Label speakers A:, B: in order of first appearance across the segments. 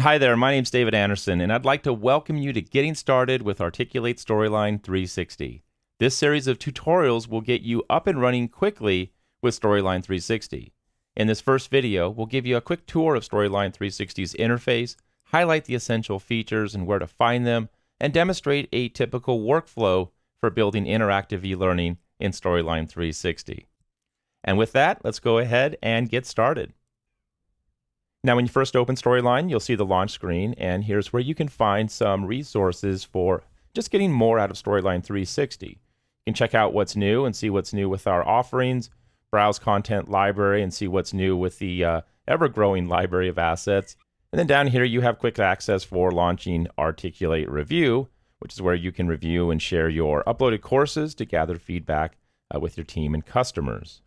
A: Hi there, my name's David Anderson, and I'd like to welcome you to Getting Started with Articulate Storyline 360. This series of tutorials will get you up and running quickly with Storyline 360. In this first video, we'll give you a quick tour of Storyline 360's interface, highlight the essential features and where to find them, and demonstrate a typical workflow for building interactive e-learning in Storyline 360. And with that, let's go ahead and get started. Now, when you first open Storyline, you'll see the launch screen, and here's where you can find some resources for just getting more out of Storyline 360. You can check out what's new and see what's new with our offerings, browse content library and see what's new with the uh, ever-growing library of assets. And then down here, you have quick access for launching Articulate Review, which is where you can review and share your uploaded courses to gather feedback uh, with your team and customers.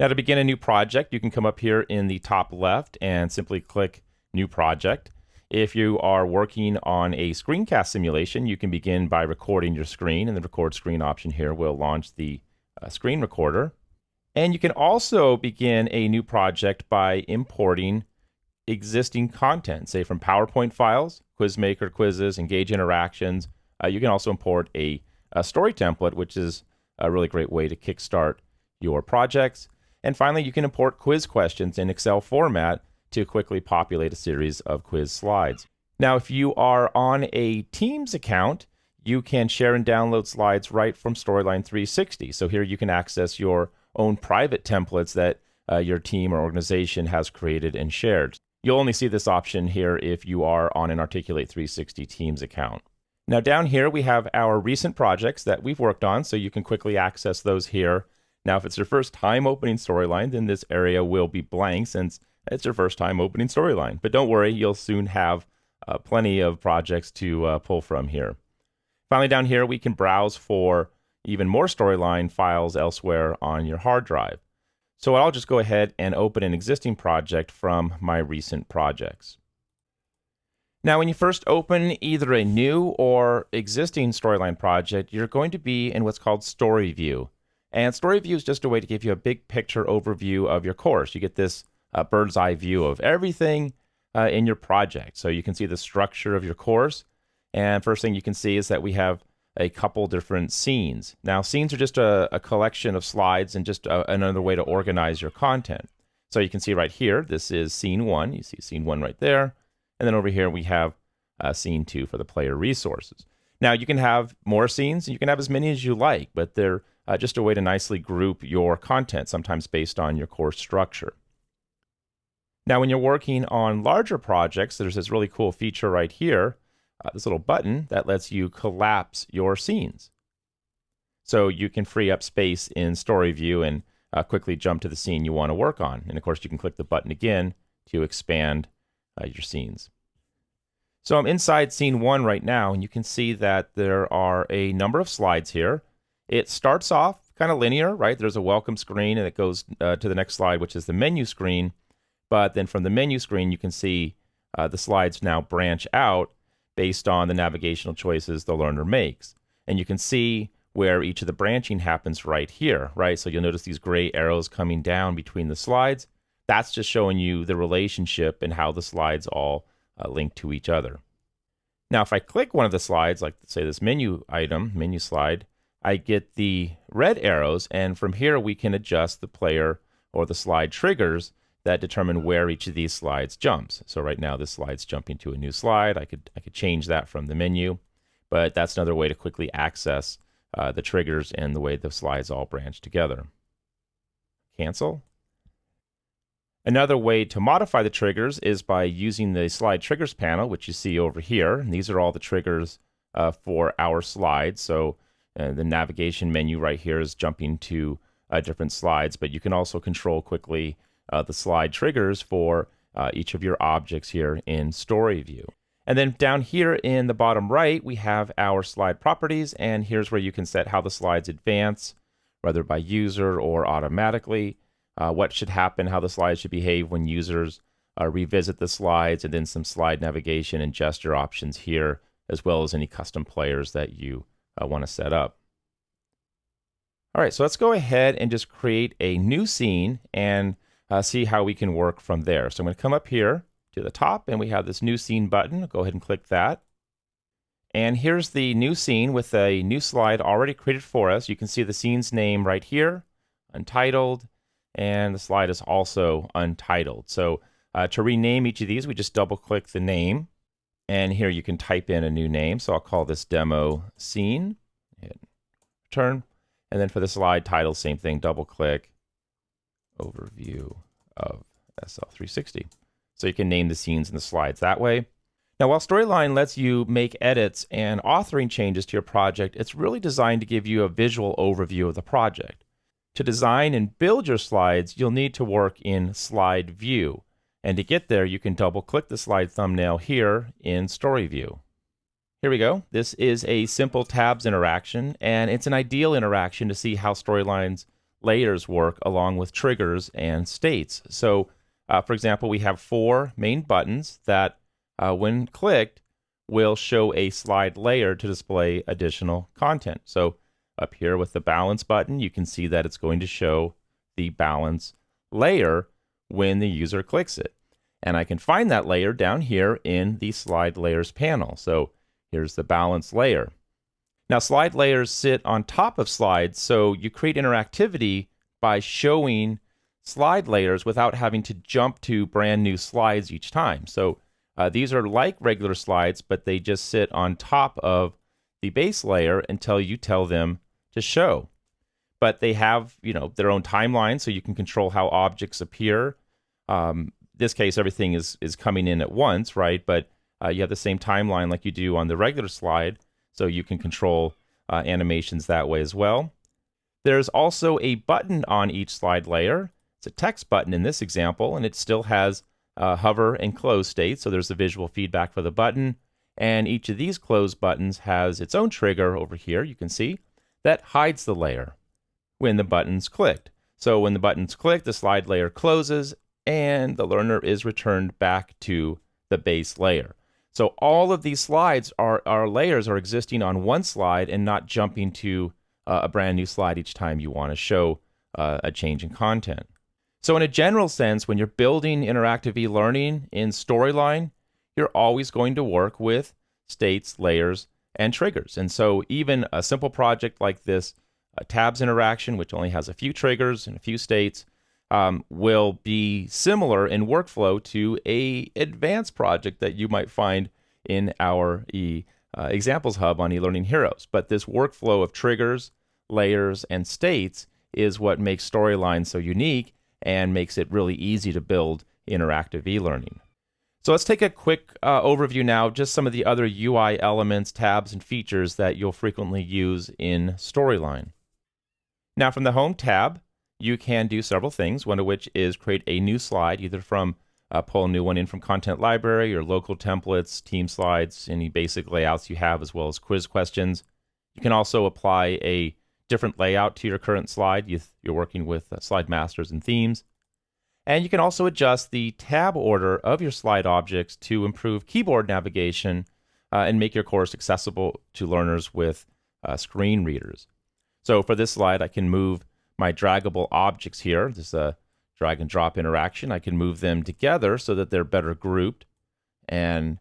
A: Now to begin a new project, you can come up here in the top left and simply click New Project. If you are working on a screencast simulation, you can begin by recording your screen, and the Record Screen option here will launch the uh, screen recorder. And you can also begin a new project by importing existing content, say from PowerPoint files, Quizmaker quizzes, Engage interactions. Uh, you can also import a, a story template, which is a really great way to kickstart your projects. And finally, you can import quiz questions in Excel format to quickly populate a series of quiz slides. Now, if you are on a Teams account, you can share and download slides right from Storyline 360. So here you can access your own private templates that uh, your team or organization has created and shared. You'll only see this option here if you are on an Articulate 360 Teams account. Now down here we have our recent projects that we've worked on, so you can quickly access those here now, if it's your first time opening Storyline, then this area will be blank since it's your first time opening Storyline. But don't worry, you'll soon have uh, plenty of projects to uh, pull from here. Finally, down here, we can browse for even more Storyline files elsewhere on your hard drive. So I'll just go ahead and open an existing project from my recent projects. Now, when you first open either a new or existing Storyline project, you're going to be in what's called Story View. And Story View is just a way to give you a big picture overview of your course. You get this uh, bird's eye view of everything uh, in your project. So you can see the structure of your course. And first thing you can see is that we have a couple different scenes. Now, scenes are just a, a collection of slides and just a, uh, another way to organize your content. So you can see right here, this is scene one. You see scene one right there. And then over here, we have uh, scene two for the player resources. Now, you can have more scenes, you can have as many as you like, but they're uh, just a way to nicely group your content, sometimes based on your course structure. Now, when you're working on larger projects, there's this really cool feature right here, uh, this little button that lets you collapse your scenes. So you can free up space in Story View and uh, quickly jump to the scene you want to work on. And of course, you can click the button again to expand uh, your scenes. So I'm inside scene one right now, and you can see that there are a number of slides here. It starts off kind of linear, right? There's a welcome screen and it goes uh, to the next slide, which is the menu screen. But then from the menu screen, you can see uh, the slides now branch out based on the navigational choices the learner makes. And you can see where each of the branching happens right here, right? So you'll notice these gray arrows coming down between the slides. That's just showing you the relationship and how the slides all uh, link to each other. Now, if I click one of the slides, like say this menu item, menu slide, I get the red arrows, and from here we can adjust the player or the slide triggers that determine where each of these slides jumps. So right now this slide's jumping to a new slide. I could I could change that from the menu, but that's another way to quickly access uh, the triggers and the way the slides all branch together. Cancel. Another way to modify the triggers is by using the slide triggers panel, which you see over here. And these are all the triggers uh, for our slides. So the navigation menu right here is jumping to uh, different slides, but you can also control quickly uh, the slide triggers for uh, each of your objects here in Story View. And then down here in the bottom right, we have our slide properties, and here's where you can set how the slides advance, whether by user or automatically, uh, what should happen, how the slides should behave when users uh, revisit the slides, and then some slide navigation and gesture options here, as well as any custom players that you I want to set up. All right, so let's go ahead and just create a new scene and uh, see how we can work from there. So I'm going to come up here to the top and we have this new scene button. Go ahead and click that. And here's the new scene with a new slide already created for us. You can see the scene's name right here, untitled, and the slide is also untitled. So uh, to rename each of these, we just double click the name. And here you can type in a new name. So I'll call this demo scene. Hit return. And then for the slide title, same thing, double click overview of SL360. So you can name the scenes and the slides that way. Now, while Storyline lets you make edits and authoring changes to your project, it's really designed to give you a visual overview of the project. To design and build your slides, you'll need to work in Slide View. And to get there, you can double click the slide thumbnail here in Story View. Here we go. This is a simple tabs interaction, and it's an ideal interaction to see how Storyline's layers work along with triggers and states. So, uh, for example, we have four main buttons that uh, when clicked, will show a slide layer to display additional content. So up here with the balance button, you can see that it's going to show the balance layer when the user clicks it. And I can find that layer down here in the slide layers panel. So here's the balance layer. Now slide layers sit on top of slides, so you create interactivity by showing slide layers without having to jump to brand new slides each time. So uh, these are like regular slides, but they just sit on top of the base layer until you tell them to show. But they have, you know, their own timeline, so you can control how objects appear. Um, this case, everything is is coming in at once, right? But uh, you have the same timeline like you do on the regular slide, so you can control uh, animations that way as well. There's also a button on each slide layer. It's a text button in this example, and it still has uh, hover and close state. So there's the visual feedback for the button. And each of these close buttons has its own trigger over here, you can see, that hides the layer when the button's clicked. So when the button's clicked, the slide layer closes and the learner is returned back to the base layer. So all of these slides are, our layers are existing on one slide and not jumping to uh, a brand new slide each time you want to show uh, a change in content. So, in a general sense, when you're building interactive e learning in Storyline, you're always going to work with states, layers, and triggers. And so, even a simple project like this, a tabs interaction, which only has a few triggers and a few states, um, will be similar in workflow to a advanced project that you might find in our e uh, examples hub on eLearning Heroes. But this workflow of triggers, layers, and states is what makes Storyline so unique and makes it really easy to build interactive e-learning. So let's take a quick uh, overview now, just some of the other UI elements, tabs, and features that you'll frequently use in Storyline. Now from the Home tab, you can do several things, one of which is create a new slide, either from uh, pull a new one in from Content Library or local templates, team slides, any basic layouts you have, as well as quiz questions. You can also apply a different layout to your current slide. You are working with uh, slide masters and themes. And you can also adjust the tab order of your slide objects to improve keyboard navigation uh, and make your course accessible to learners with uh, screen readers. So for this slide, I can move my draggable objects here. This is a drag and drop interaction. I can move them together so that they're better grouped and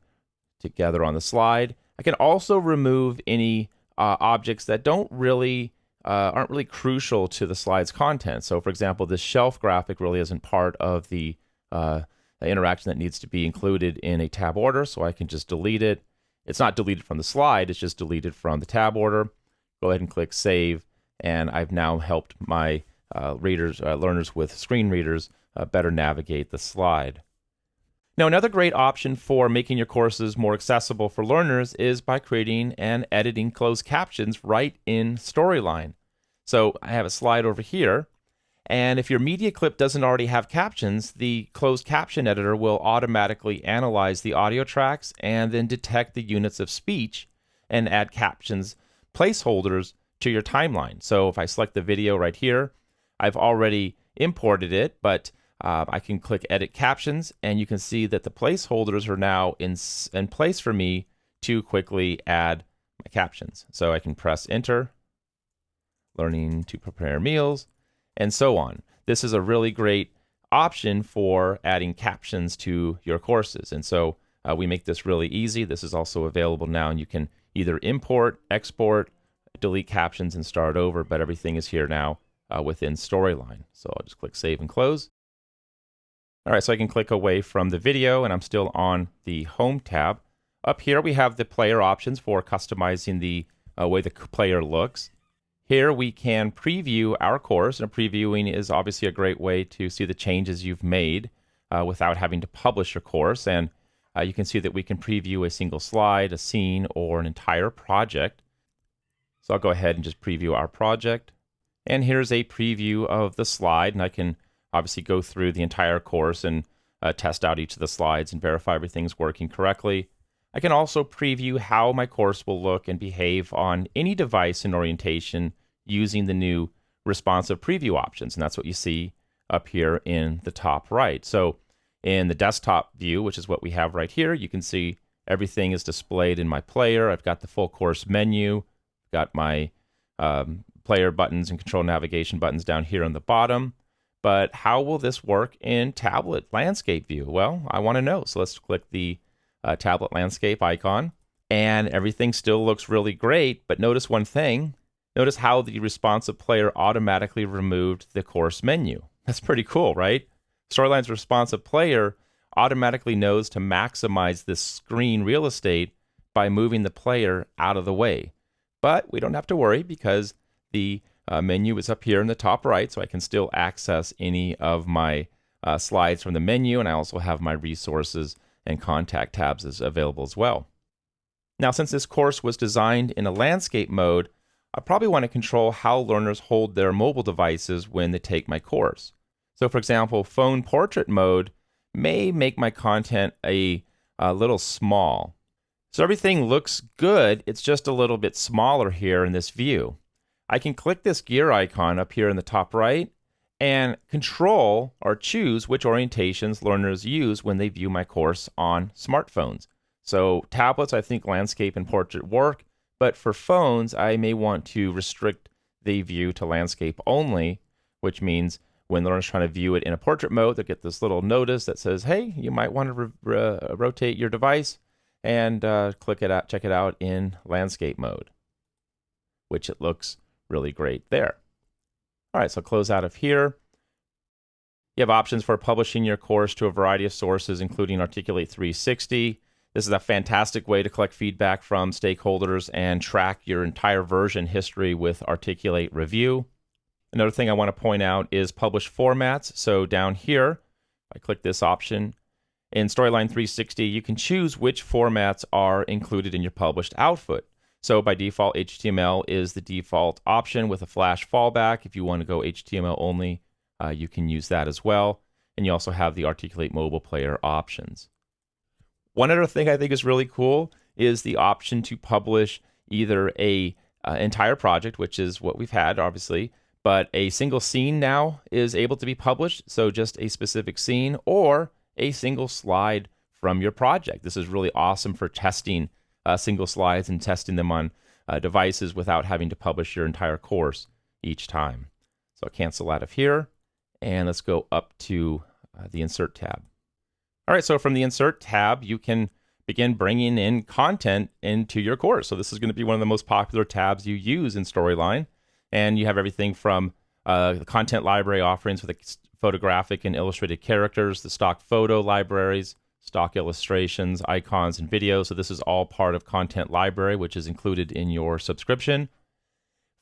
A: together on the slide. I can also remove any uh, objects that don't really uh, aren't really crucial to the slide's content. So, for example, this shelf graphic really isn't part of the, uh, the interaction that needs to be included in a tab order, so I can just delete it. It's not deleted from the slide, it's just deleted from the tab order. Go ahead and click Save, and I've now helped my uh, readers, uh, learners with screen readers uh, better navigate the slide. Now, another great option for making your courses more accessible for learners is by creating and editing closed captions right in Storyline. So I have a slide over here. And if your media clip doesn't already have captions, the closed caption editor will automatically analyze the audio tracks and then detect the units of speech and add captions placeholders to your timeline. So if I select the video right here, I've already imported it, but uh, I can click edit captions and you can see that the placeholders are now in, in place for me to quickly add my captions. So I can press enter learning to prepare meals, and so on. This is a really great option for adding captions to your courses. And so uh, we make this really easy. This is also available now, and you can either import, export, delete captions, and start over, but everything is here now uh, within Storyline. So I'll just click Save and Close. All right, so I can click away from the video, and I'm still on the Home tab. Up here, we have the player options for customizing the uh, way the player looks. Here we can preview our course, and previewing is obviously a great way to see the changes you've made uh, without having to publish your course. And uh, you can see that we can preview a single slide, a scene, or an entire project. So I'll go ahead and just preview our project. And here's a preview of the slide, and I can obviously go through the entire course and uh, test out each of the slides and verify everything's working correctly. I can also preview how my course will look and behave on any device in orientation using the new responsive preview options. And that's what you see up here in the top right. So in the desktop view, which is what we have right here, you can see everything is displayed in my player. I've got the full course menu, got my um, player buttons and control navigation buttons down here on the bottom. But how will this work in tablet landscape view? Well, I want to know. So let's click the uh, tablet landscape icon. And everything still looks really great. But notice one thing notice how the responsive player automatically removed the course menu. That's pretty cool, right? Storyline's responsive player automatically knows to maximize this screen real estate by moving the player out of the way. But we don't have to worry because the uh, menu is up here in the top right, so I can still access any of my uh, slides from the menu, and I also have my resources and contact tabs available as well. Now, since this course was designed in a landscape mode, I probably want to control how learners hold their mobile devices when they take my course. So, for example, phone portrait mode may make my content a, a little small. So everything looks good, it's just a little bit smaller here in this view. I can click this gear icon up here in the top right and control or choose which orientations learners use when they view my course on smartphones. So tablets, I think landscape and portrait work, but for phones, I may want to restrict the view to landscape only, which means when learners trying to view it in a portrait mode, they'll get this little notice that says, hey, you might want to rotate your device and uh, click it out, check it out in landscape mode, which it looks really great there. All right, so close out of here. You have options for publishing your course to a variety of sources, including Articulate 360. This is a fantastic way to collect feedback from stakeholders and track your entire version history with Articulate Review. Another thing I want to point out is publish formats. So down here, I click this option. In Storyline 360, you can choose which formats are included in your published output. So by default, HTML is the default option with a Flash fallback. If you want to go HTML only, uh, you can use that as well. And you also have the Articulate mobile player options. One other thing I think is really cool is the option to publish either a uh, entire project, which is what we've had, obviously, but a single scene now is able to be published. So just a specific scene or a single slide from your project. This is really awesome for testing uh, single slides and testing them on uh, devices without having to publish your entire course each time. So I'll cancel out of here and let's go up to uh, the insert tab. All right, so from the insert tab, you can begin bringing in content into your course. So this is going to be one of the most popular tabs you use in Storyline. And you have everything from uh, content library offerings with the photographic and illustrated characters, the stock photo libraries, stock illustrations, icons, and videos. So this is all part of Content Library, which is included in your subscription.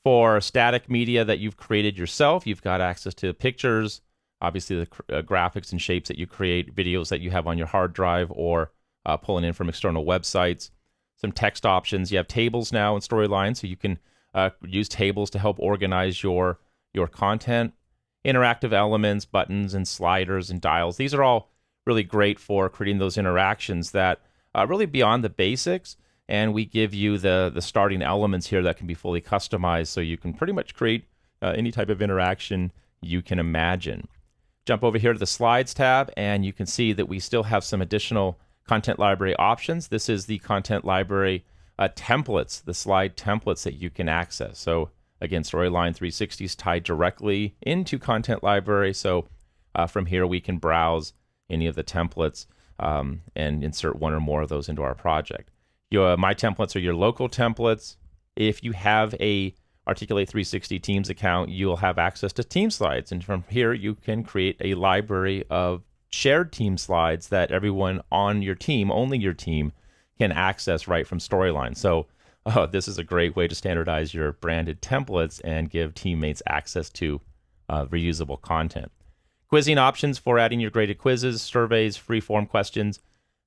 A: For static media that you've created yourself, you've got access to pictures, obviously the uh, graphics and shapes that you create, videos that you have on your hard drive, or uh, pulling in from external websites. Some text options. You have tables now in Storyline, so you can uh, use tables to help organize your your content. Interactive elements, buttons, and sliders and dials. These are all really great for creating those interactions that uh, really beyond the basics. And we give you the the starting elements here that can be fully customized, so you can pretty much create uh, any type of interaction you can imagine. Jump over here to the slides tab, and you can see that we still have some additional content library options. This is the content library uh, templates, the slide templates that you can access. So again, Storyline 360 is tied directly into content library. So Uh, from here, we can browse any of the templates um, and insert one or more of those into our project. Your, my templates are your local templates. If you have a Articulate 360 Teams account, you'll have access to team slides. And from here, you can create a library of shared team slides that everyone on your team, only your team, can access right from Storyline. So uh, this is a great way to standardize your branded templates and give teammates access to uh, reusable content. Quizzing options for adding your graded quizzes, surveys, free form questions,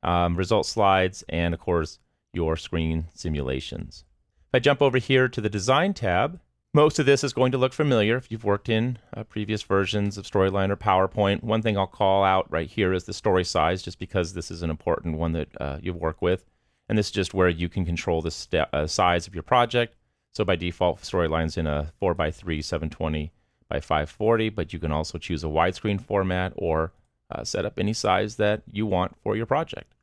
A: um, result slides, and of course, your screen simulations. If I jump over here to the Design tab, most of this is going to look familiar if you've worked in uh, previous versions of Storyline or PowerPoint. One thing I'll call out right here is the story size, just because this is an important one that uh, you work with. And this is just where you can control the uh, size of your project. So by default, Storyline's in a 4x3 720 by 540, but you can also choose a widescreen format or uh, set up any size that you want for your project.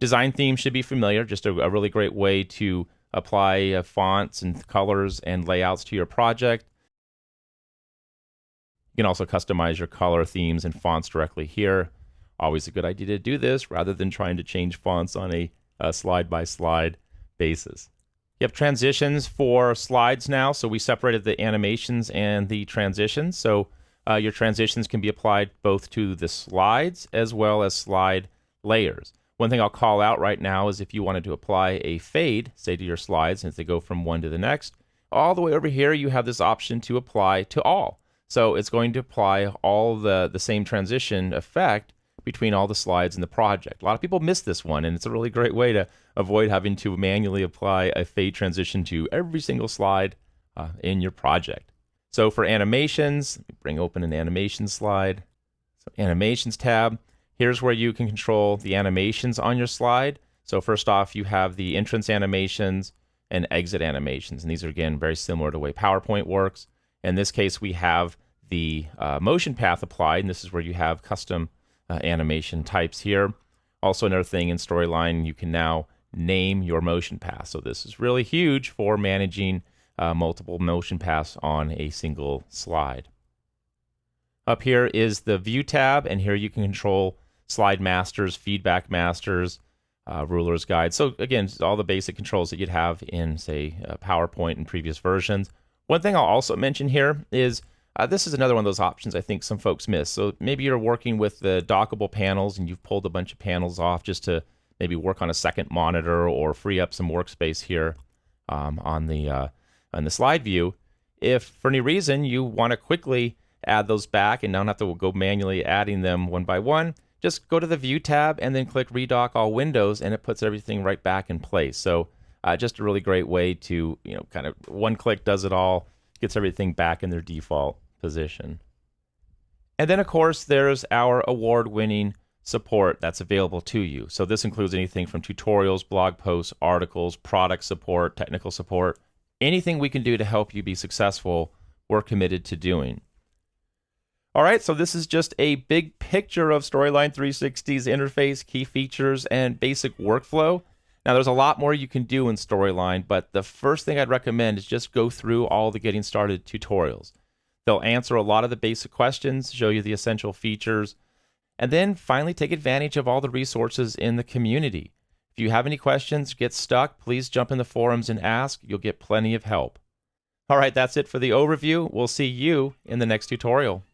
A: Design themes should be familiar, just a, a really great way to apply uh, fonts and colors and layouts to your project. You can also customize your color themes and fonts directly here. Always a good idea to do this rather than trying to change fonts on a, a slide by slide basis. You have transitions for slides now. So we separated the animations and the transitions. So uh, your transitions can be applied both to the slides as well as slide layers. One thing I'll call out right now is if you wanted to apply a fade, say to your slides, as they go from one to the next, all the way over here, you have this option to apply to all. So it's going to apply all the, the same transition effect between all the slides in the project. A lot of people miss this one, and it's a really great way to avoid having to manually apply a fade transition to every single slide uh, in your project. So for animations, bring open an animation slide. So animations tab, Here's where you can control the animations on your slide. So first off, you have the entrance animations and exit animations. And these are, again, very similar to the way PowerPoint works. In this case, we have the uh, motion path applied, and this is where you have custom uh, animation types here. Also, another thing in Storyline, you can now name your motion path. So this is really huge for managing uh, multiple motion paths on a single slide. Up here is the View tab, and here you can control slide masters, feedback masters, uh, rulers guide. So again, all the basic controls that you'd have in, say, uh, PowerPoint and previous versions. One thing I'll also mention here is uh, this is another one of those options I think some folks miss. So maybe you're working with the dockable panels and you've pulled a bunch of panels off just to maybe work on a second monitor or free up some workspace here um, on the uh, on the slide view. If for any reason you want to quickly add those back and don't have to go manually adding them one by one, just go to the View tab and then click Redock All Windows, and it puts everything right back in place. So uh, just a really great way to, you know, kind of one click does it all, gets everything back in their default position. And then, of course, there's our award-winning support that's available to you. So this includes anything from tutorials, blog posts, articles, product support, technical support, anything we can do to help you be successful, we're committed to doing. All right, so this is just a big picture of Storyline 360's interface, key features, and basic workflow. Now, there's a lot more you can do in Storyline, but the first thing I'd recommend is just go through all the getting started tutorials. They'll answer a lot of the basic questions, show you the essential features, and then finally take advantage of all the resources in the community. If you have any questions, get stuck, please jump in the forums and ask. You'll get plenty of help. All right, that's it for the overview. We'll see you in the next tutorial.